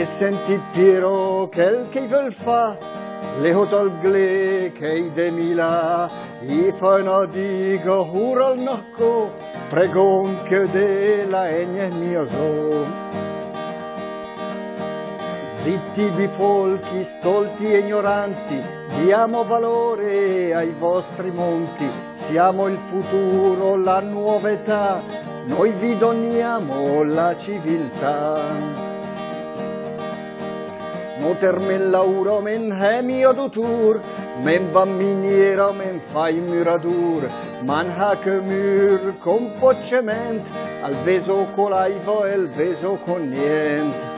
e senti Piero quel che veut fa, le hotol gle che i de mila, i fanno digo hural nocco, pregon che de la egne mio so. Zitti bifolchi, stolti e ignoranti, diamo valore ai vostri monti, siamo il futuro, la nuova età, noi vi doniamo la civiltà. Moter men lauro men hemio dutur, men va miniera men fai muradur, man hache mur con poccement, al veso colaivo e il veso con niente.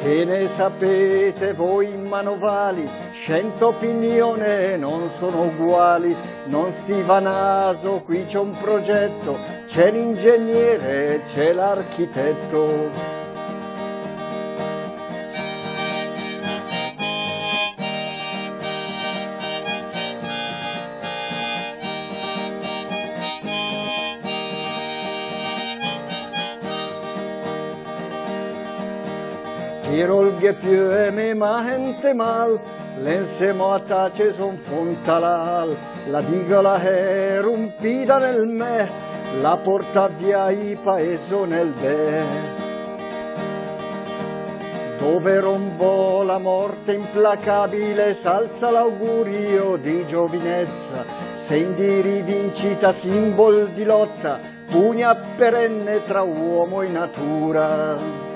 Che ne sapete voi manovali, scienza opinione non sono uguali, non si va naso, qui c'è un progetto, c'è l'ingegnere, c'è l'architetto. Tirolghe più e me ma gente mal, l'ensemo a tace son fontalal, la digola è rompita nel me, la porta via i paeso nel be. Dove rombò la morte implacabile, s'alza l'augurio di giovinezza, segni di rivincita, simbol di lotta, pugna perenne tra uomo e natura.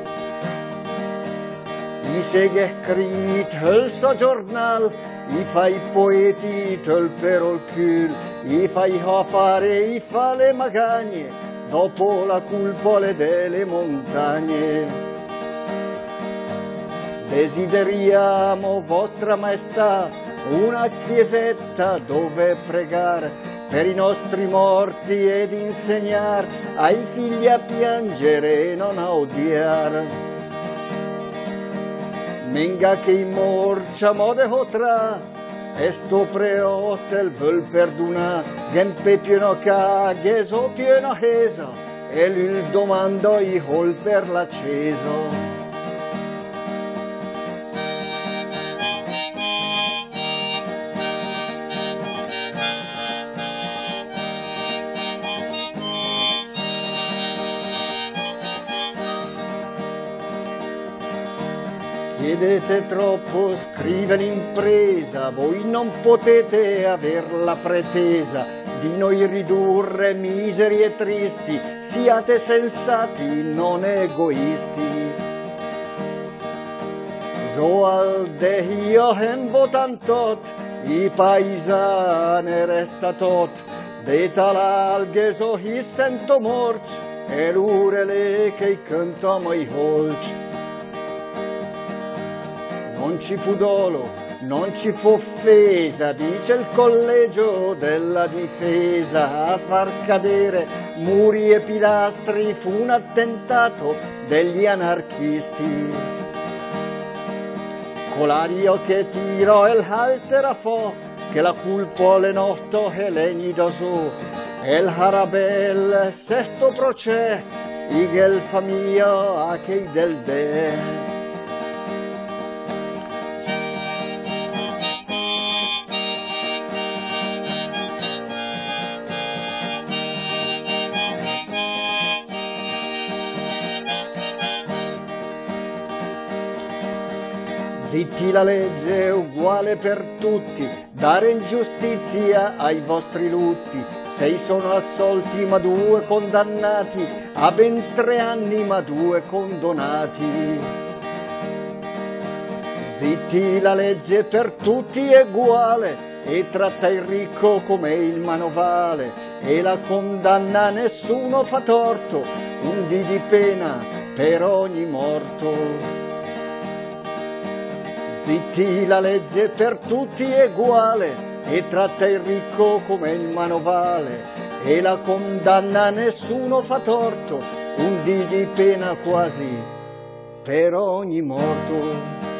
I seghe scrit höll så giornal, i fai poeti töl però il cul, i fai fare, i fa le magagne, dopo la culpole delle montagne. Desideriamo, vostra maestà, una chiesetta dove pregare per i nostri morti ed insegnare ai figli a piangere e non a odiare. Minga che i morcia mode hotra, esto preotel völ perduna, gempe pieno ca, geso pieno hesa, e lui domando i hol per l'acceso. Chiedete troppo, scrive l'impresa, voi non potete aver la pretesa di noi ridurre miseri e tristi, siate sensati, non egoisti. Zoal de io hem votantot, i paesane resta tot, de talalghe so hi sento morci, non ci fu dolo, non ci fu offesa, dice il collegio della difesa, a far cadere muri e pilastri fu un attentato degli anarchisti. Colario che tirò haltera fo, che la culpo le notto e legni su, e il harabel sesto procè, igel famiglia a che del de. Zitti la legge è uguale per tutti, dare ingiustizia ai vostri lutti. Sei sono assolti ma due condannati, a ben tre anni ma due condonati. Zitti la legge per tutti è uguale, e tratta il ricco come il manovale, e la condanna nessuno fa torto, un dì di pena per ogni morto. Zitti, la legge per tutti è uguale e tratta il ricco come il manovale e la condanna nessuno fa torto, un dì di pena quasi per ogni morto.